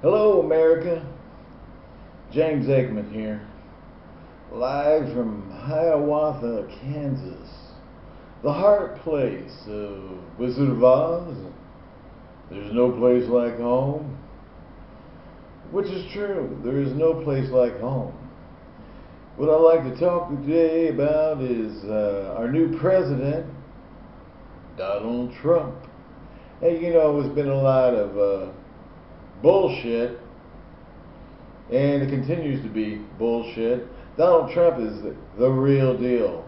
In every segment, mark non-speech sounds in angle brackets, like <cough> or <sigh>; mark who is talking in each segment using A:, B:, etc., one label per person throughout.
A: Hello, America. James Aikman here, live from Hiawatha, Kansas, the heart place of Wizard of Oz. There's no place like home, which is true. There is no place like home. What I'd like to talk today about is uh, our new president, Donald Trump. And you know, there's been a lot of uh, bullshit, and it continues to be bullshit. Donald Trump is the, real deal.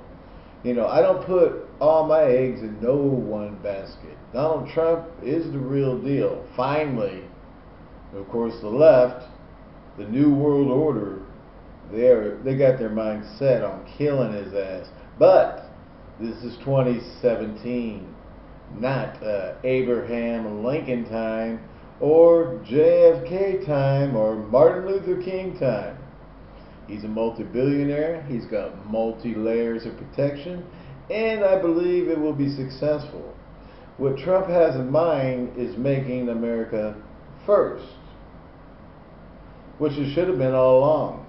A: You know, I don't put all my eggs in no one basket. Donald Trump is the real deal. Finally, of course, the left, the New World Order, they they got their mind set on killing his ass. But this is 2017, not uh, Abraham Lincoln time or JFK time or Martin Luther King time. He's a multi-billionaire. He's got multi-layers of protection, and I believe it will be successful. What Trump has in mind is making America first, which it should have been all along.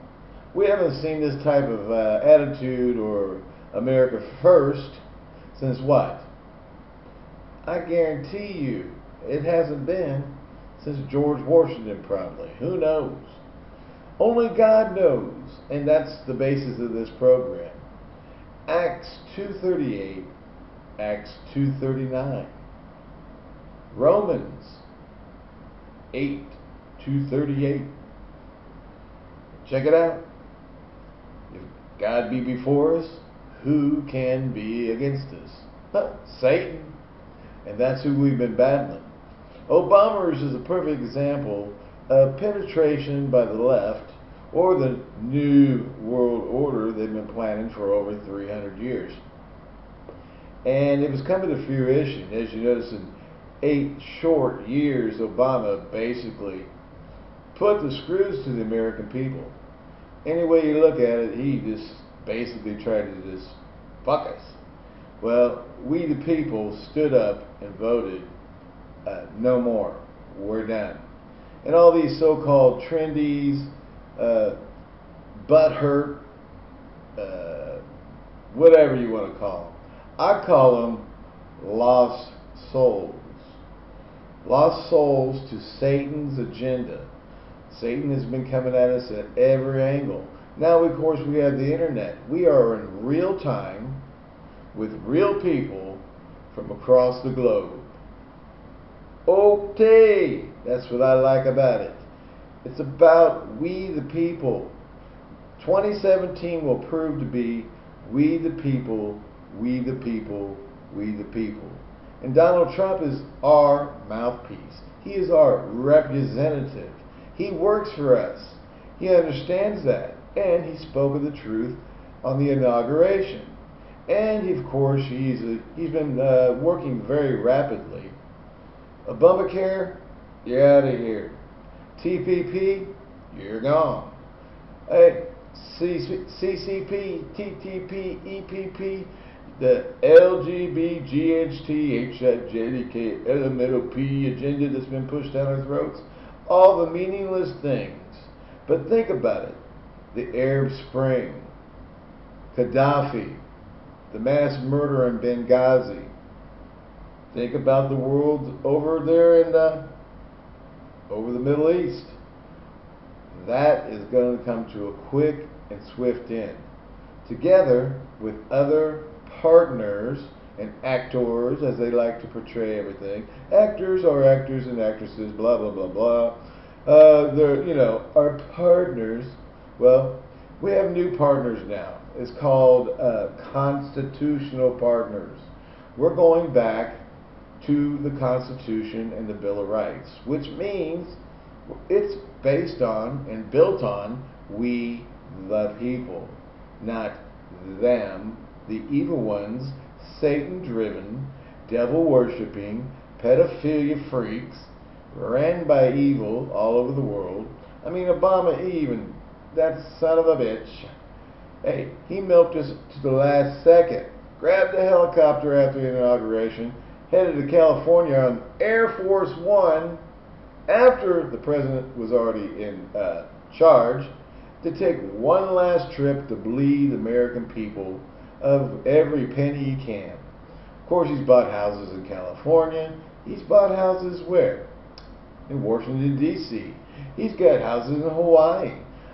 A: We haven't seen this type of uh, attitude or America first since what? I guarantee you it hasn't been since George Washington probably. Who knows? Only God knows, and that's the basis of this program. Acts 238, Acts 239. Romans 8 238. Check it out. If God be before us, who can be against us? Satan. And that's who we've been battling. Obama's is a perfect example of penetration by the left or the new world order they've been planning for over 300 years. And it was coming to fruition. As you notice, in eight short years, Obama basically put the screws to the American people. Any way you look at it, he just basically tried to just fuck us. Well, we the people stood up and voted uh, no more. We're done. And all these so-called trendies, uh, butthurt, uh, whatever you want to call them. I call them lost souls. Lost souls to Satan's agenda. Satan has been coming at us at every angle. Now, of course, we have the internet. We are in real time with real people from across the globe. Okay, that's what I like about it. It's about we the people. 2017 will prove to be we the people, we the people, we the people. And Donald Trump is our mouthpiece. He is our representative. He works for us. He understands that. And he spoke of the truth on the inauguration. And of course, he's, a, he's been uh, working very rapidly Obamacare, you're out of here. TPP, you're gone. Hey, CCP, TTP, EPP, the LGBTGHT, HJDK, uh, LMNOP agenda that's been pushed down our throats, all the meaningless things. But think about it. The Arab Spring, Gaddafi, the mass murder in Benghazi, Think about the world over there in uh, over the Middle East. That is going to come to a quick and swift end. Together with other partners and actors, as they like to portray everything. Actors are actors and actresses, blah, blah, blah, blah. Uh, they're, you know, our partners. Well, we have new partners now. It's called uh, constitutional partners. We're going back to the Constitution and the Bill of Rights, which means it's based on and built on we the people, not them, the evil ones, Satan driven, devil worshipping, pedophilia freaks, ran by evil all over the world. I mean, Obama even, that son of a bitch, hey, he milked us to the last second. Grabbed a helicopter after the inauguration, headed to California on Air Force One after the president was already in uh, charge, to take one last trip to bleed American people of every penny he can. Of course, he's bought houses in California. He's bought houses where? In Washington, D.C. He's got houses in Hawaii.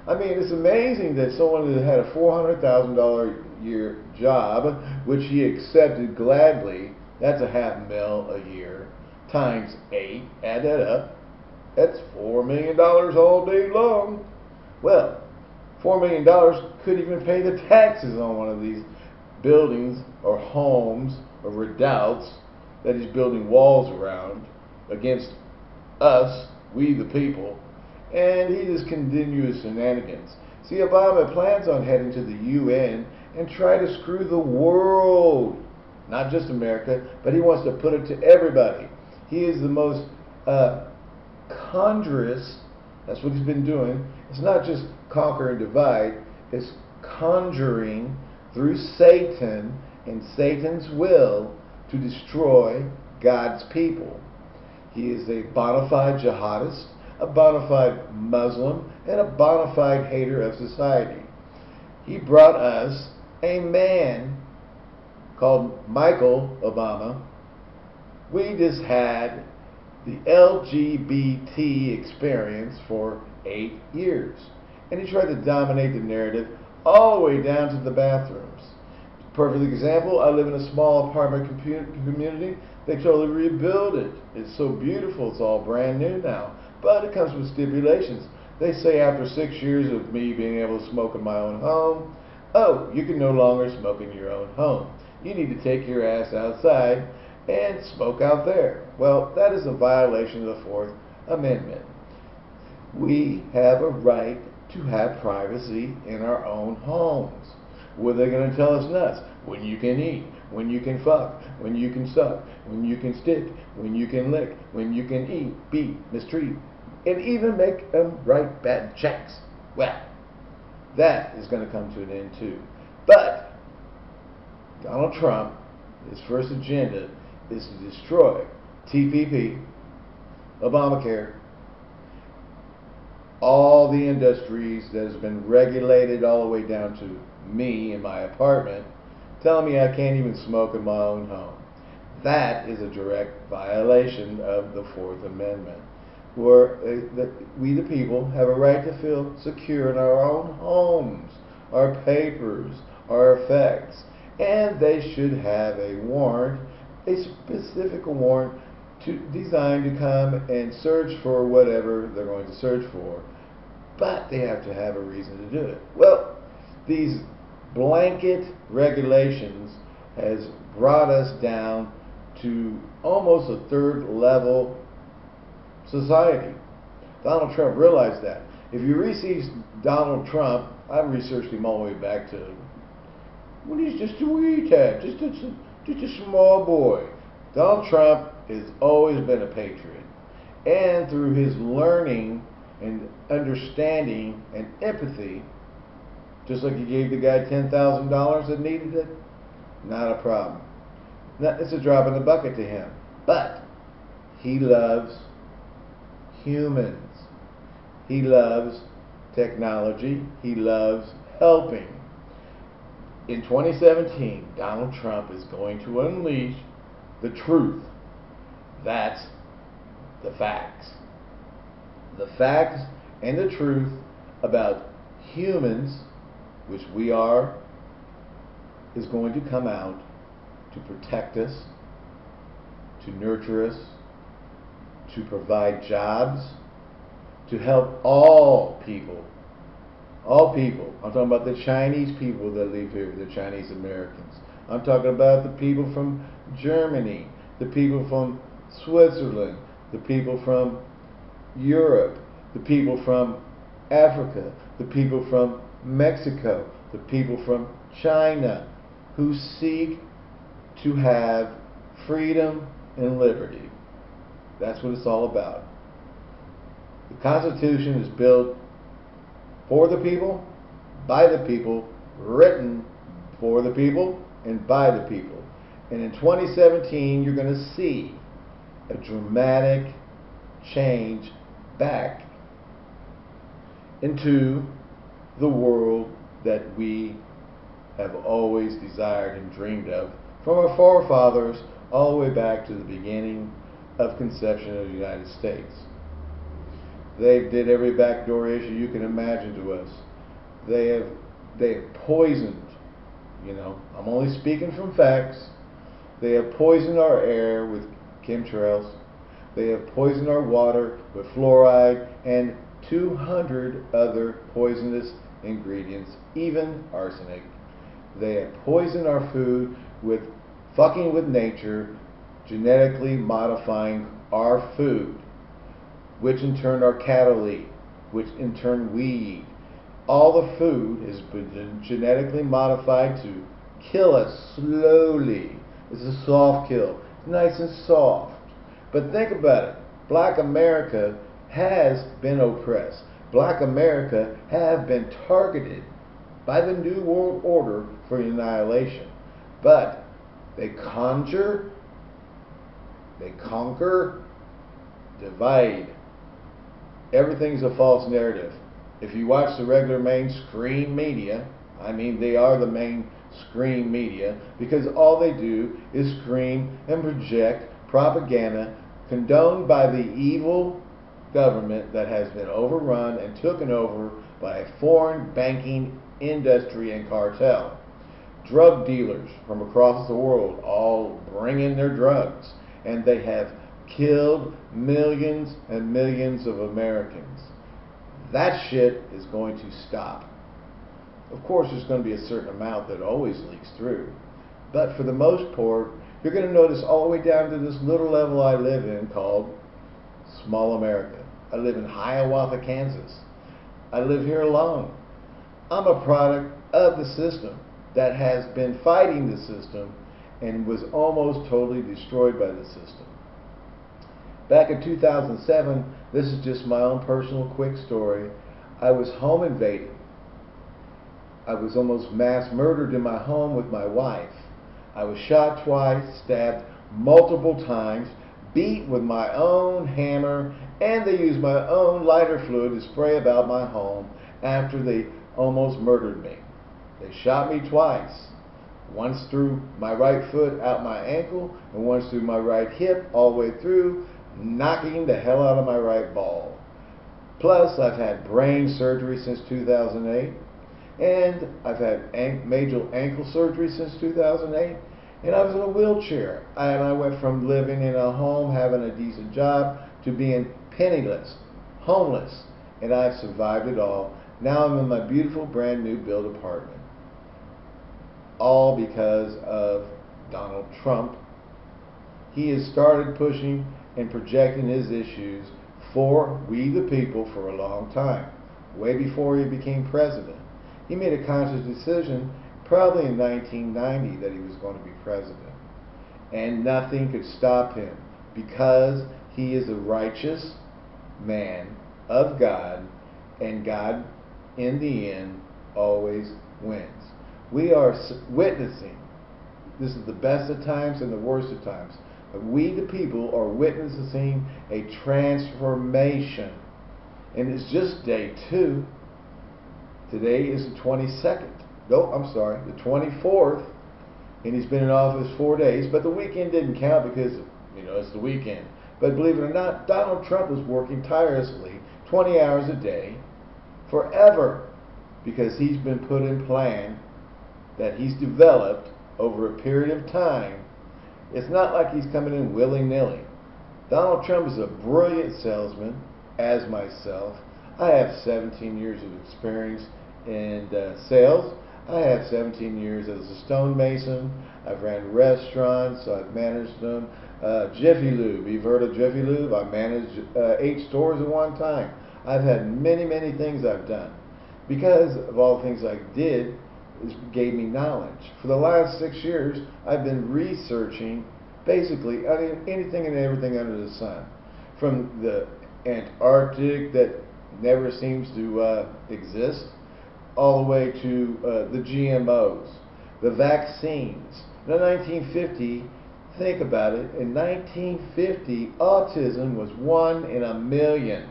A: I mean, it's amazing that someone that had a $400,000 year job, which he accepted gladly, that's a half mil a year, times eight, add that up, that's $4 million all day long. Well, $4 million could even pay the taxes on one of these buildings or homes or redoubts that he's building walls around against us, we the people, and he just continues shenanigans. See, Obama plans on heading to the UN and try to screw the world, not just America, but he wants to put it to everybody. He is the most uh, conjurous, that's what he's been doing. It's not just conquer and divide, it's conjuring through Satan and Satan's will to destroy God's people. He is a bona fide jihadist, a bona fide Muslim, and a bona fide hater of society. He brought us a man called Michael Obama. We just had the LGBT experience for eight years. And he tried to dominate the narrative all the way down to the bathrooms. Perfect example, I live in a small apartment community. They totally rebuilt it. It's so beautiful. It's all brand new now. But it comes with stipulations. They say after six years of me being able to smoke in my own home, oh, you can no longer smoke in your own home. You need to take your ass outside and smoke out there. Well, that is a violation of the Fourth Amendment. We have a right to have privacy in our own homes. What are they going to tell us nuts? When you can eat, when you can fuck, when you can suck, when you can stick, when you can lick, when you can eat, beat, mistreat, and even make them write bad checks. Well, that is going to come to an end too. But Donald Trump, his first agenda is to destroy TPP, Obamacare, all the industries that has been regulated all the way down to me in my apartment, telling me I can't even smoke in my own home. That is a direct violation of the Fourth Amendment, where uh, we the people have a right to feel secure in our own homes, our papers, our effects, and they should have a warrant, a specific warrant to, designed to come and search for whatever they're going to search for, but they have to have a reason to do it. Well, these blanket regulations has brought us down to almost a third level society. Donald Trump realized that. If you research Donald Trump, I've researched him all the way back to when he's just a wee tad, just a, just a small boy. Donald Trump has always been a patriot. And through his learning and understanding and empathy, just like he gave the guy $10,000 that needed it, not a problem. It's a drop in the bucket to him. But he loves humans. He loves technology. He loves helping. In 2017, Donald Trump is going to unleash the truth. That's the facts. The facts and the truth about humans which we are, is going to come out to protect us, to nurture us, to provide jobs, to help all people. All people. I'm talking about the Chinese people that live here, the Chinese Americans. I'm talking about the people from Germany, the people from Switzerland, the people from Europe, the people from Africa, the people from Mexico, the people from China who seek to have freedom and liberty. That's what it's all about. The Constitution is built for the people, by the people, written for the people, and by the people. And in 2017, you're going to see a dramatic change back into the world that we have always desired and dreamed of from our forefathers all the way back to the beginning of conception of the United States. They did every backdoor issue you can imagine to us. They have they have poisoned, you know, I'm only speaking from facts. They have poisoned our air with chemtrails. They have poisoned our water with fluoride and 200 other poisonous ingredients, even arsenic. They have poisoned our food with fucking with nature, genetically modifying our food, which in turn our cattle eat, which in turn we eat. All the food has been genetically modified to kill us slowly. It's a soft kill. It's nice and soft. But think about it. Black America has been oppressed. Black America have been targeted by the New World Order for annihilation. But they conjure, they conquer, divide. Everything's a false narrative. If you watch the regular mainstream media, I mean, they are the mainstream media because all they do is scream and project propaganda condoned by the evil government that has been overrun and taken over by a foreign banking industry and cartel. Drug dealers from across the world all bring in their drugs, and they have killed millions and millions of Americans. That shit is going to stop. Of course, there's going to be a certain amount that always leaks through. But for the most part, you're going to notice all the way down to this little level I live in called small America. I live in Hiawatha, Kansas. I live here alone. I'm a product of the system that has been fighting the system and was almost totally destroyed by the system. Back in 2007, this is just my own personal quick story. I was home invaded. I was almost mass murdered in my home with my wife. I was shot twice, stabbed multiple times, beat with my own hammer, and they used my own lighter fluid to spray about my home after they almost murdered me. They shot me twice. Once through my right foot out my ankle, and once through my right hip all the way through, knocking the hell out of my right ball. Plus, I've had brain surgery since 2008, and I've had major ankle surgery since 2008, and I was in a wheelchair. And I went from living in a home, having a decent job, to being penniless, homeless, and I've survived it all. Now I'm in my beautiful brand new built apartment. All because of Donald Trump. He has started pushing and projecting his issues for we the people for a long time, way before he became president. He made a conscious decision probably in 1990 that he was going to be president. And nothing could stop him because he is a righteous man of God, and God, in the end, always wins. We are witnessing, this is the best of times and the worst of times, we, the people, are witnessing a transformation. And it's just day two. Today is the 22nd. No, I'm sorry, the 24th. And he's been in office four days, but the weekend didn't count because, you know, it's the weekend. But believe it or not, Donald Trump was working tirelessly 20 hours a day forever because he's been put in plan that he's developed over a period of time. It's not like he's coming in willy-nilly. Donald Trump is a brilliant salesman, as myself. I have 17 years of experience in uh, sales. I have 17 years as a stonemason. I've ran restaurants. I've managed them. Uh, Jiffy Lube. You've heard of Jiffy Lube? I managed uh, eight stores at one time. I've had many, many things I've done. Because of all the things I did, gave me knowledge. For the last six years, I've been researching basically anything and everything under the sun. From the Antarctic that never seems to uh, exist, all the way to uh, the GMOs, the vaccines. In 1950, think about it. In 1950, autism was one in a million.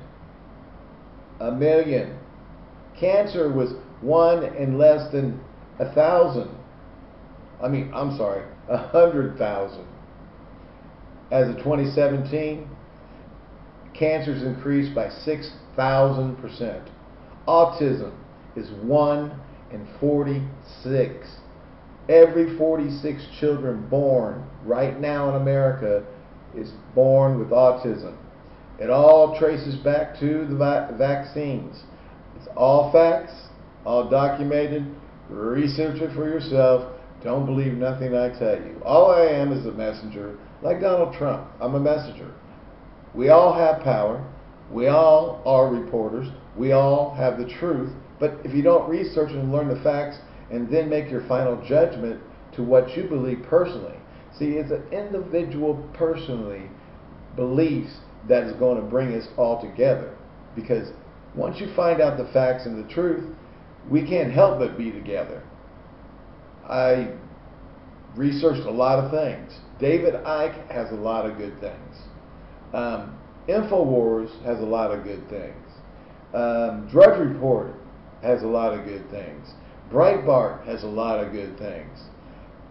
A: A million. Cancer was one in less than a thousand. I mean, I'm sorry, a hundred thousand. As of 2017, cancers increased by 6,000%. Autism is one in 46. Every 46 children born right now in America is born with autism. It all traces back to the vaccines. It's all facts, all documented. Research it for yourself. Don't believe nothing I tell you. All I am is a messenger, like Donald Trump. I'm a messenger. We all have power. We all are reporters. We all have the truth. But if you don't research and learn the facts and then make your final judgment to what you believe personally, see, it's an individual personally beliefs that is going to bring us all together. Because once you find out the facts and the truth, we can't help but be together. I researched a lot of things. David Icke has a lot of good things. Um, InfoWars has a lot of good things. Um, Drudge Report has a lot of good things. Breitbart has a lot of good things.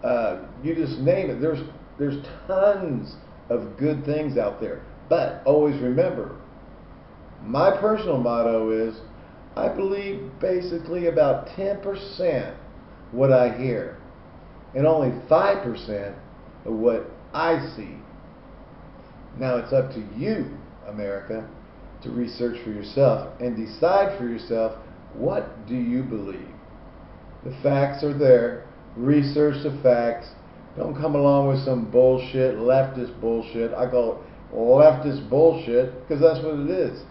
A: Uh, you just name it. There's there's tons of good things out there. But always remember, my personal motto is I believe basically about 10% what I hear and only 5% of what I see. Now it's up to you, America, to research for yourself and decide for yourself what do you believe. The facts are there. Research the facts. Don't come along with some bullshit, leftist bullshit. I call it leftist bullshit because that's what it is.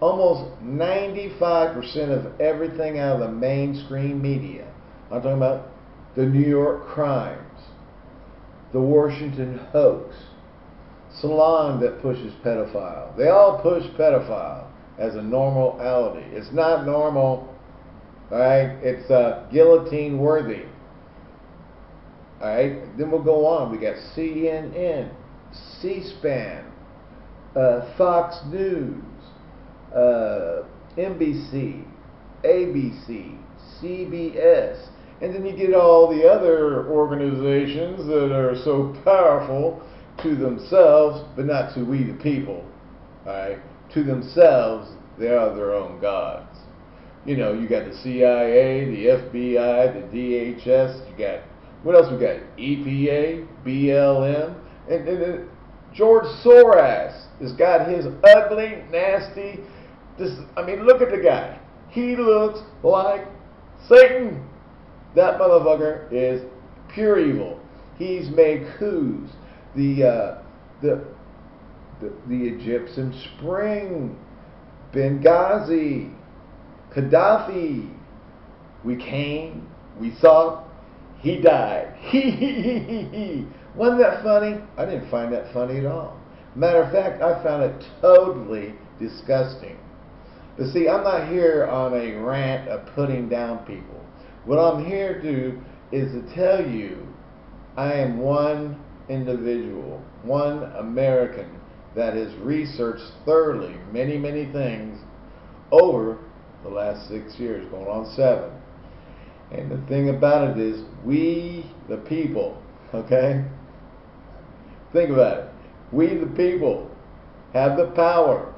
A: Almost 95% of everything out of the mainstream media, I'm talking about the New York crimes, the Washington hoax, Salon that pushes pedophile. They all push pedophile as a normality. It's not normal, alright? It's uh, guillotine worthy. Alright? Then we'll go on. We got CNN, C-SPAN, uh, Fox News, uh, NBC, ABC, CBS, and then you get all the other organizations that are so powerful to themselves, but not to we the people. Alright? To themselves, they are their own gods. You know, you got the CIA, the FBI, the DHS, you got, what else we got? EPA, BLM, and, and George Soros has got his ugly, nasty, this, I mean, look at the guy. He looks like Satan. That motherfucker is pure evil. He's made coups. The, uh, the, the, the Egyptian Spring, Benghazi, Gaddafi. We came, we saw, he died. <laughs> Wasn't that funny? I didn't find that funny at all. Matter of fact, I found it totally disgusting. But see, I'm not here on a rant of putting down people. What I'm here to do is to tell you I am one individual, one American that has researched thoroughly many, many things over the last six years, going on seven. And the thing about it is, we, the people, okay? Think about it. We, the people, have the power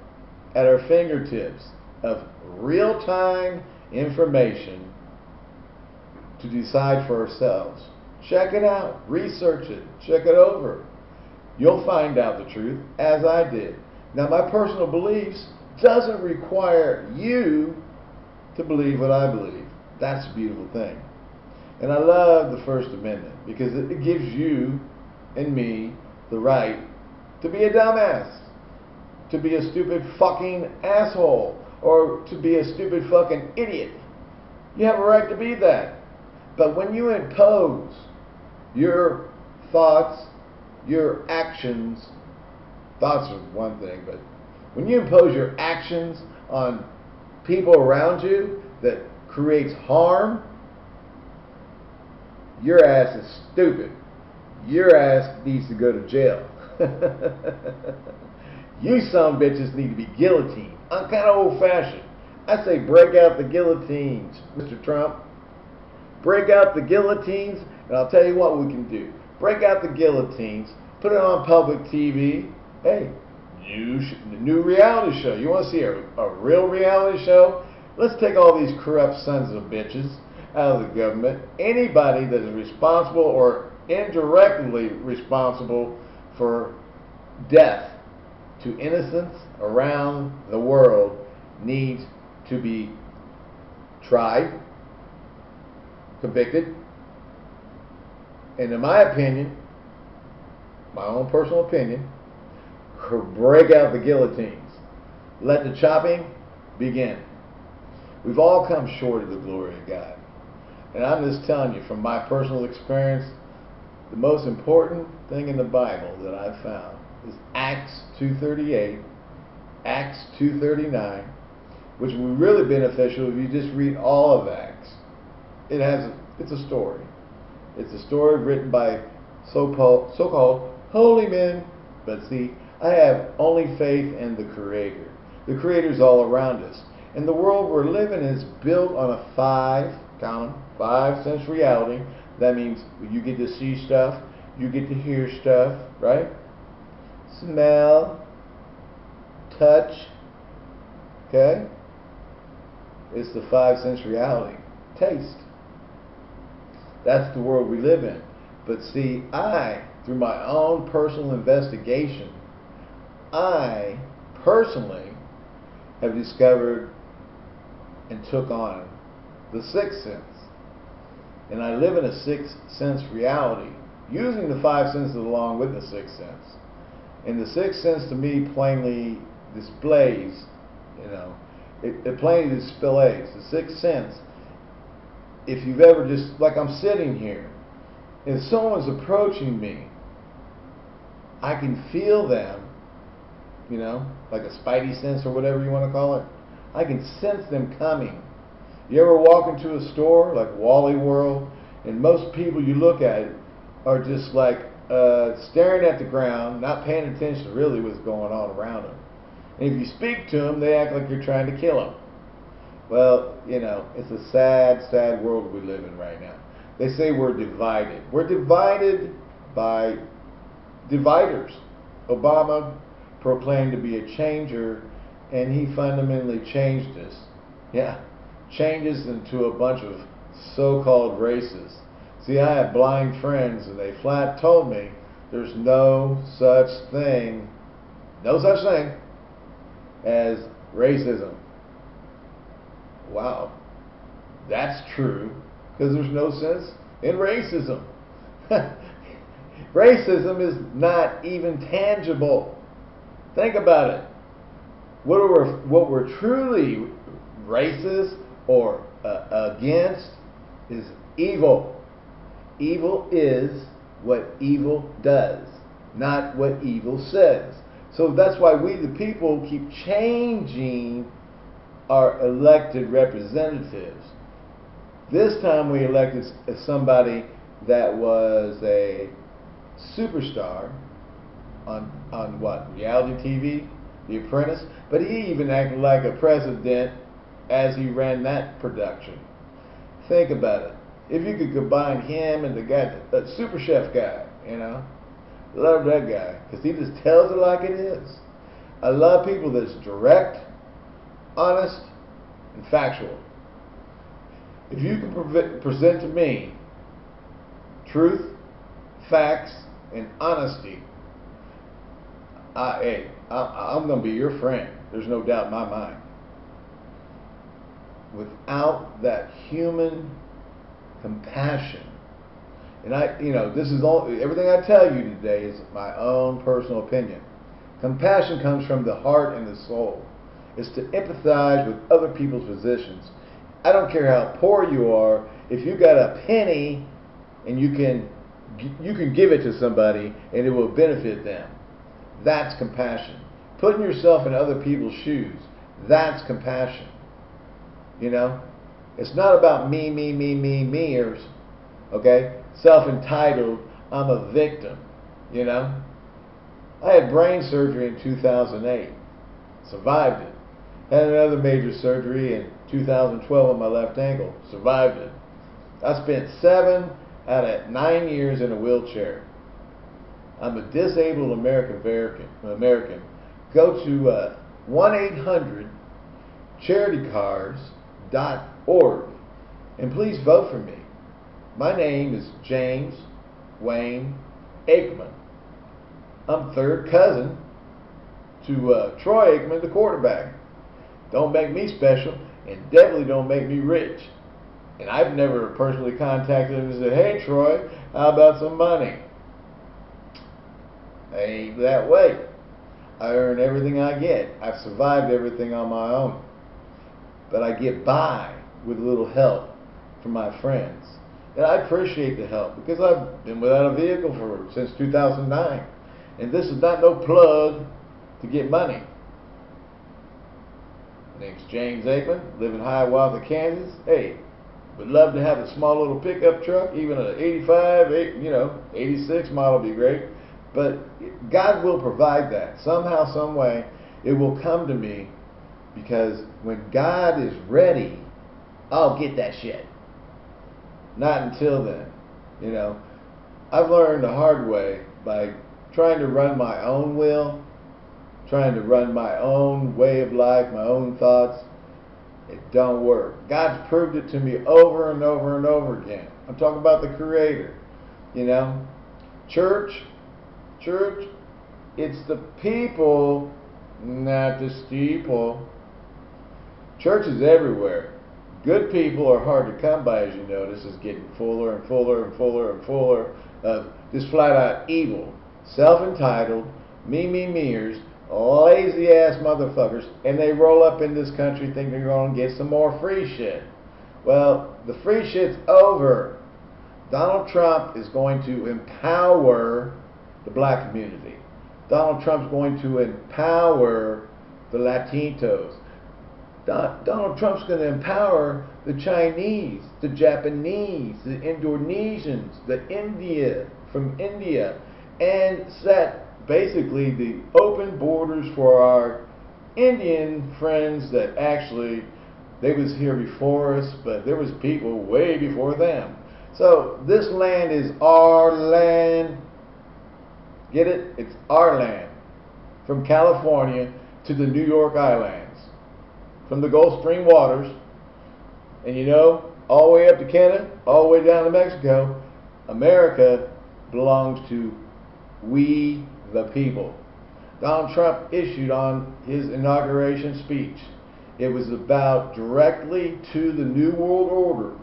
A: at our fingertips of real time information to decide for ourselves. Check it out, research it, check it over. You'll find out the truth, as I did. Now, my personal beliefs doesn't require you to believe what I believe. That's a beautiful thing. And I love the First Amendment because it gives you and me the right to be a dumbass, to be a stupid fucking asshole, or to be a stupid fucking idiot. You have a right to be that. But when you impose your thoughts, your actions, thoughts are one thing, but when you impose your actions on people around you that creates harm, your ass is stupid. Your ass needs to go to jail. <laughs> you some bitches need to be guillotined. I'm kind of old fashioned. I say break out the guillotines, Mr. Trump. Break out the guillotines, and I'll tell you what we can do. Break out the guillotines, put it on public TV. Hey, new, new reality show. You want to see a, a real reality show? Let's take all these corrupt sons of bitches out of the government. Anybody that is responsible or indirectly responsible for death to innocents around the world needs to be tried, convicted, and in my opinion, my own personal opinion, break out the guillotines. Let the chopping begin. We've all come short of the glory of God. And I'm just telling you from my personal experience, the most important thing in the Bible that I've found is Acts 2.38, Acts 2.39, which will be really beneficial if you just read all of Acts. It has, it's a story. It's a story written by so-called, so-called holy men. But see, I have only faith in the Creator. The Creator's all around us. And the world we're living in is built on a five, count five sense reality. That means you get to see stuff, you get to hear stuff, right? Smell, touch, okay? It's the five sense reality. Taste. That's the world we live in. But see, I, through my own personal investigation, I personally have discovered and took on the sixth sense. And I live in a sixth sense reality, using the five senses along with the sixth sense. And the sixth sense to me plainly displays, you know, it, it plainly displays the sixth sense. If you've ever just, like I'm sitting here, if someone's approaching me, I can feel them, you know, like a spidey sense or whatever you want to call it. I can sense them coming. You ever walk into a store like Wally World, and most people you look at are just like uh, staring at the ground, not paying attention to really what's going on around them. And if you speak to them, they act like you're trying to kill them. Well, you know, it's a sad, sad world we live in right now. They say we're divided. We're divided by dividers. Obama proclaimed to be a changer, and he fundamentally changed us. Yeah, changes into a bunch of so-called races. See, I have blind friends, and they flat told me there's no such thing, no such thing as racism. Wow, that's true, because there's no sense in racism. <laughs> racism is not even tangible. Think about it. What we're, what we're truly racist or uh, against is evil. Evil is what evil does, not what evil says. So that's why we, the people, keep changing our elected representatives. This time we elected somebody that was a superstar on on what reality TV, The Apprentice. But he even acted like a president as he ran that production. Think about it. If you could combine him and the guy, that super chef guy, you know, love that guy because he just tells it like it is. I love people that's direct, honest, and factual. If you can pre present to me truth, facts, and honesty, I, hey, I, I'm going to be your friend. There's no doubt in my mind without that human compassion. And I, you know, this is all, everything I tell you today is my own personal opinion. Compassion comes from the heart and the soul. It's to empathize with other people's positions. I don't care how poor you are, if you got a penny and you can you can give it to somebody and it will benefit them. That's compassion. Putting yourself in other people's shoes. That's compassion. You know? It's not about me, me, me, me, me. meers. Okay? Self entitled. I'm a victim, you know? I had brain surgery in 2008. Survived it. Had another major surgery in 2012 on my left ankle. Survived it. I spent seven out of nine years in a wheelchair. I'm a disabled American American. Go to uh, 1-800-CharityCars.org and please vote for me. My name is James Wayne Aikman. I'm third cousin to uh, Troy Aikman, the quarterback. Don't make me special, and definitely don't make me rich. And I've never personally contacted him and said, hey, Troy, how about some money? Ain't that way. I earn everything I get. I've survived everything on my own. But I get by with a little help from my friends. And I appreciate the help because I've been without a vehicle for since 2009. And this is not no plug to get money. Name's James Aikman, live in Hiawatha, Kansas. Hey, would love to have a small little pickup truck, even an 85, eight, you know, 86 model would be great. But God will provide that. Somehow, some way, it will come to me because when God is ready, I'll get that shit. Not until then. You know, I've learned the hard way by trying to run my own will, trying to run my own way of life, my own thoughts. It don't work. God's proved it to me over and over and over again. I'm talking about the Creator. You know, church, church, it's the people, not the steeple. Church is everywhere. Good people are hard to come by, as you notice, is getting fuller and fuller and fuller and fuller of just flat out evil, self entitled, me, me, meers, lazy ass motherfuckers, and they roll up in this country thinking they're going to get some more free shit. Well, the free shit's over. Donald Trump is going to empower the black community. Donald Trump's going to empower the Latinos. Donald Trump's going to empower the Chinese, the Japanese, the Indonesians, the India, from India, and set basically the open borders for our Indian friends that actually they was here before us, but there was people way before them. So this land is our land. Get it? It's our land. From California to the New York Islands from the Gulf Stream waters, and you know, all the way up to Canada, all the way down to Mexico, America belongs to we the people. Donald Trump issued on his inauguration speech. It was about directly to the New World Order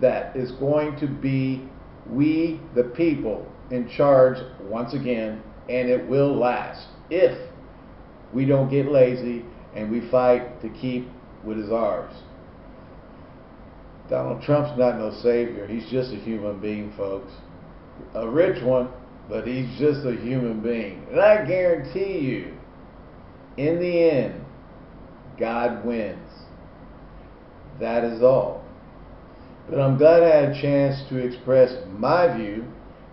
A: that is going to be we the people in charge once again, and it will last if we don't get lazy and we fight to keep what is ours. Donald Trump's not no savior. He's just a human being, folks. A rich one, but he's just a human being. And I guarantee you, in the end, God wins. That is all. But I'm glad I had a chance to express my view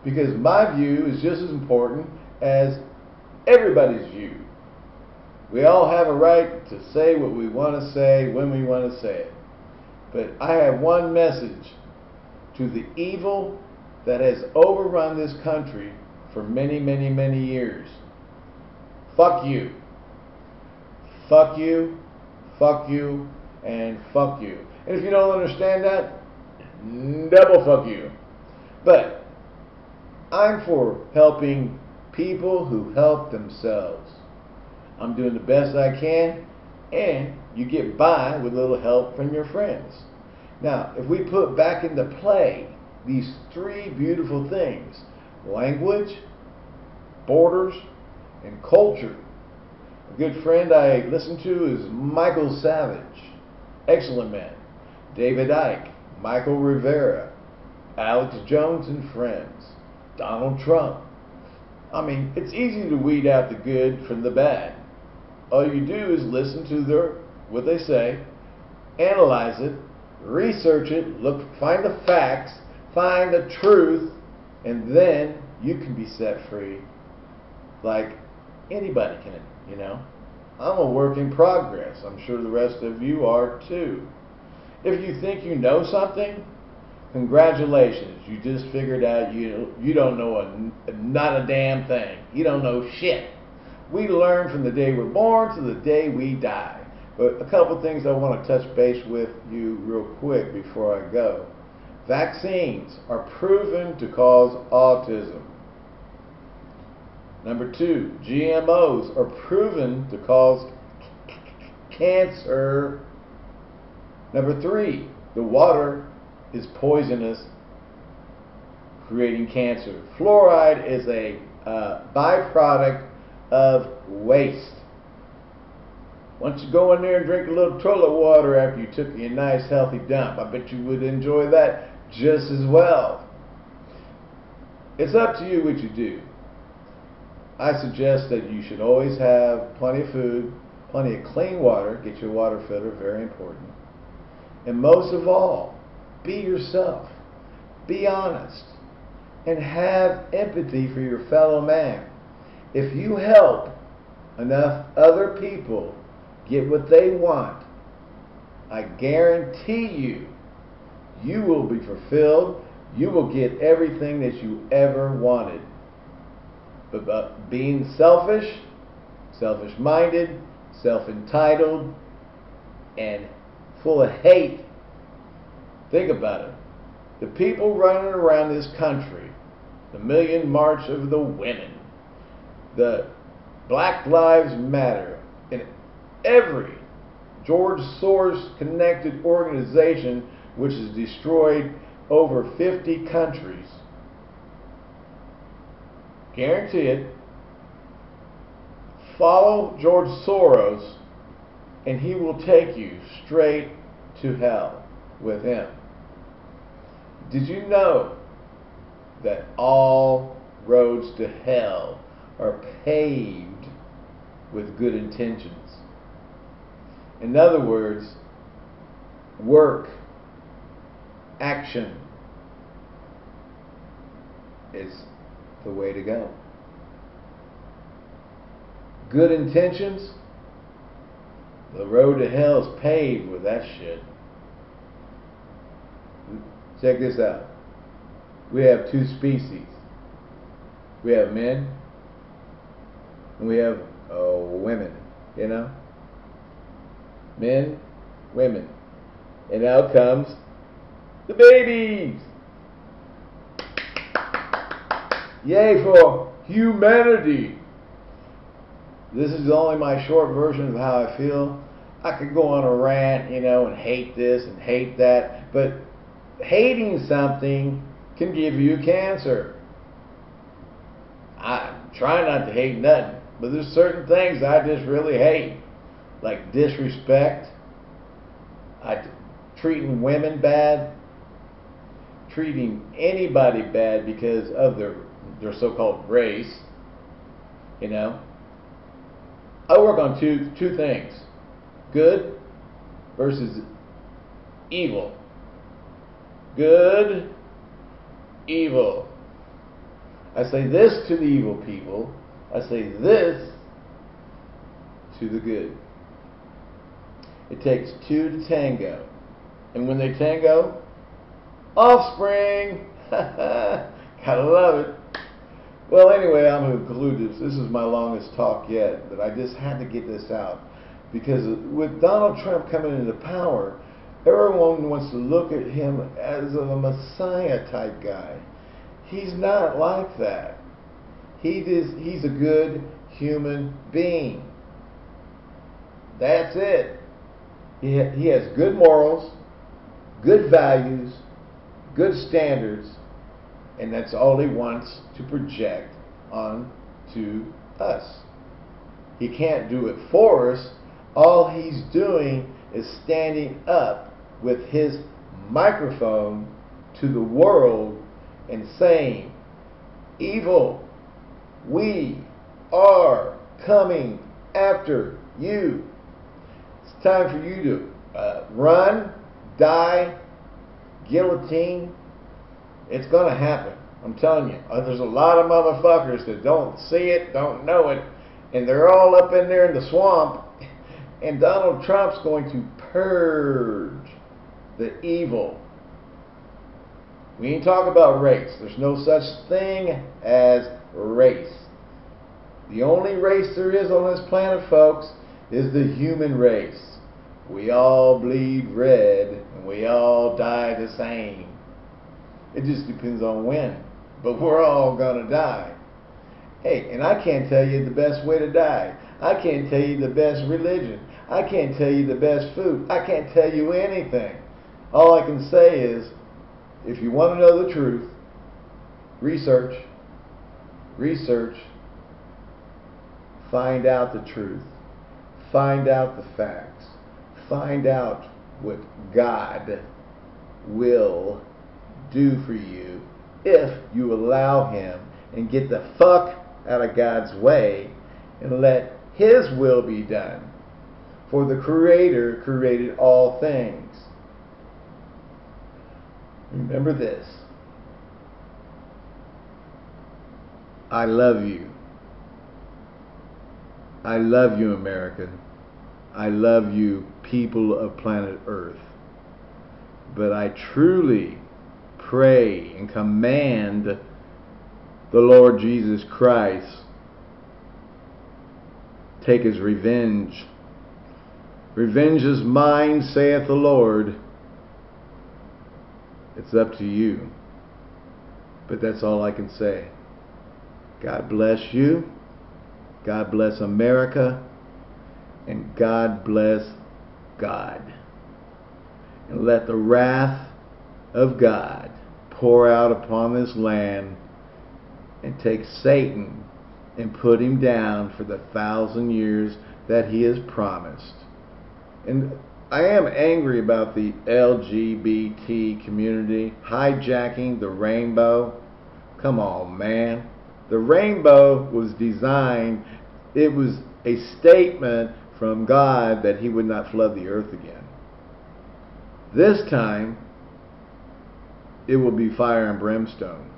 A: because my view is just as important as everybody's view. We all have a right to say what we want to say when we want to say it. But I have one message to the evil that has overrun this country for many, many, many years. Fuck you. Fuck you, fuck you, and fuck you. And if you don't understand that, double fuck you. But I'm for helping people who help themselves. I'm doing the best I can, and you get by with a little help from your friends. Now, if we put back into play these three beautiful things language, borders, and culture. A good friend I listen to is Michael Savage, excellent man. David Icke, Michael Rivero, Alex Jones and friends, Donald Trump. I mean, it's easy to weed out the good from the bad all you do is listen to their what they say, analyze it, research it, look, find the facts, find the truth, And then you can be set free like anybody can, you know. I'm a work in progress. I'm sure the rest of you are too. If you think you know something, congratulations. You just figured out you you don't know a, not a damn thing. You don't know shit. We learn from the day we're born to the day we die. But a couple things I want to touch base with you real quick before I go. Vaccines are proven to cause autism. Number two, GMOs are proven to cause cancer. Number three, the water is poisonous, creating cancer. Fluoride is a uh, byproduct of waste. Once you go in there and drink a little toilet water after you took your nice healthy dump, I bet you would enjoy that just as well. It's up to you what you do. I suggest that you should always have plenty of food, plenty of clean water, get your water filter, very important. And most of all, be yourself. Be honest. And have empathy for your fellow man. If you help enough other people get what they want, I guarantee you, you will be fulfilled. You will get everything that you ever wanted. But being selfish, selfish minded, self entitled, and full of hate, think about it. The people running around this country, the Million March of the Women, the Black Lives Matter, in every George Soros connected organization which has destroyed over 50 countries. Guarantee it. Follow George Soros, and he will take you straight to hell with him. Did you know that all roads to hell are paved with good intentions? In other words, work, action is the way to go. Good intentions, the road to hell is paved with that shit. Check this out. We have two species. We have men and we have uh, women, you know? Men, women. And out comes the babies. Yay for humanity. This is only my short version of how I feel. I could go on a rant, you know, and hate this and hate that, but hating something can give you cancer. I try not to hate nothing, but there's certain things I just really hate, like disrespect, I, treating women bad, treating anybody bad because of their their so-called race. You know, I work on two two things: good versus evil. Good, evil. I say this to the evil people. I say this to the good. It takes two to tango. And when they tango, offspring. <laughs> Gotta love it. Well, anyway, I'm going to conclude this. This is my longest talk yet, but I just had to get this out. Because with Donald Trump coming into power, everyone wants to look at him as a messiah type guy. He's not like that. He is, he's a good human being. That's it. He, ha- he has good morals, good values, good standards, and that's all he wants to project on to us. He can't do it for us. All he's doing is standing up with his microphone to the world and saying, Evil, we are coming after you. It's time for you to uh, run, die, guillotine, it's going to happen. I'm telling you, uh, there's a lot of motherfuckers that don't see it, don't know it, and they're all up in there in the swamp. <laughs> And Donald Trump's going to purge the evil. We ain't talking about race. There's no such thing as race. The only race there is on this planet, folks, is the human race. We all bleed red and we all die the same. It just depends on when. But we're all going to die. Hey, and I can't tell you the best way to die. I can't tell you the best religion. I can't tell you the best food. I can't tell you anything. All I can say is if you want to know the truth, research, research, find out the truth, find out the facts, find out what God will do for you if you allow Him and get the fuck out of God's way and let His will be done. For the Creator created all things. Remember this. I love you. I love you, America. I love you, people of planet Earth. But I truly pray and command the Lord Jesus Christ take his revenge. Revenge is mine, saith the Lord. It's up to you. But that's all I can say. God bless you. God bless America. And God bless God. And let the wrath of God pour out upon this land and take Satan and put him down for the thousand years that he has promised. And I am angry about the LGBT community hijacking the rainbow. Come on, man. The rainbow was designed, it was a statement from God that he would not flood the earth again. This time, it will be fire and brimstone.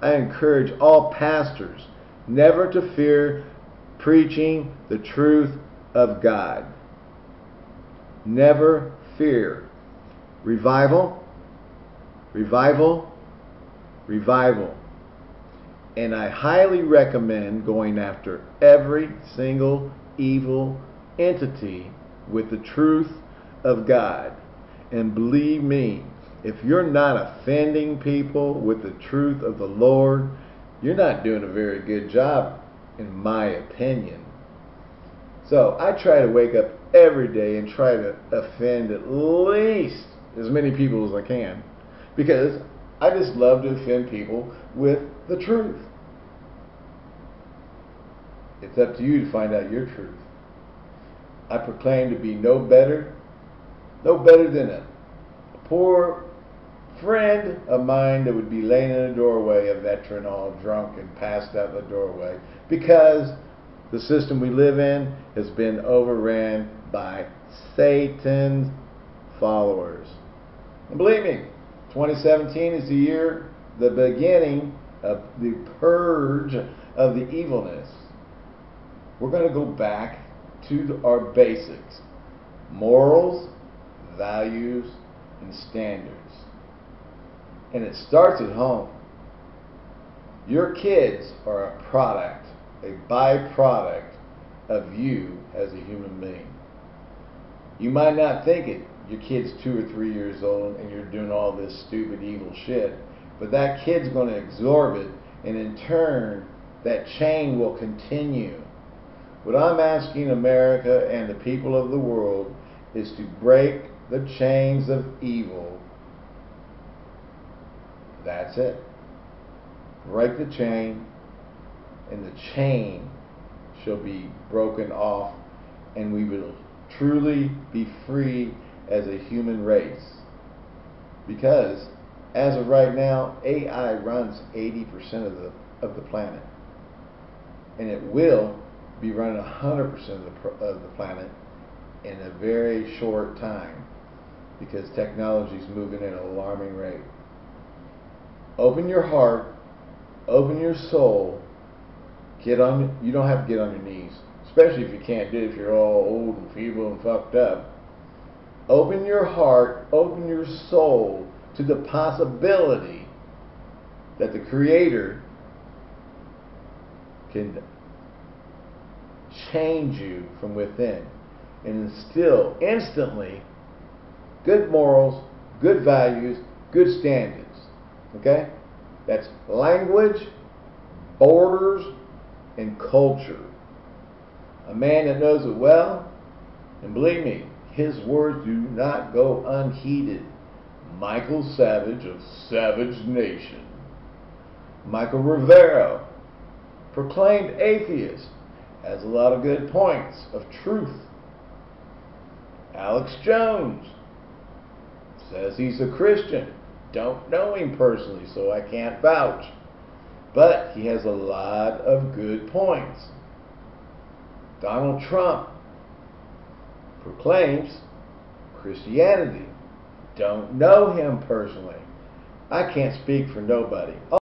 A: I encourage all pastors never to fear preaching the truth of God. Never fear. Revival, revival, revival. And I highly recommend going after every single evil entity with the truth of God. And believe me, if you're not offending people with the truth of the Lord, you're not doing a very good job, in my opinion. So I try to wake up every day and try to offend at least as many people as I can because I just love to offend people with the truth. It's up to you to find out your truth. I proclaim to be no better, no better than a poor friend of mine that would be laying in a doorway, a veteran all drunk and passed out the doorway, because the system we live in has been overran by Satan's followers. And believe me, 2017 is the year, the beginning the purge of the evilness. We're going to go back to our basics morals, values, and standards. And it starts at home. Your kids are a product a byproduct of you as a human being. You might not think it. Your kid's two or three years old and you're doing all this stupid, evil shit. But that kid's going to absorb it, and in turn, that chain will continue. What I'm asking America and the people of the world is to break the chains of evil. That's it. Break the chain and the chain shall be broken off, and we will truly be free as a human race. Because as of right now, AI runs 80% of the of the planet, and it will be running 100% of the of the planet in a very short time because technology is moving at an alarming rate. Open your heart open your soul. Get on. You don't have to get on your knees, especially if you can't do it. If you're all old and feeble and fucked up. Open your heart. Open your soul to the possibility that the Creator can change you from within and instill instantly good morals, good values, good standards. Okay? That's language, borders, and culture. A man that knows it well, and believe me, his words do not go unheeded. Michael Savage of Savage Nation. Michael Rivero, proclaimed atheist, has a lot of good points of truth. Alex Jones says he's a Christian. Don't know him personally, so I can't vouch. But he has a lot of good points. Donald Trump proclaims Christianity. Don't know him personally. I can't speak for nobody.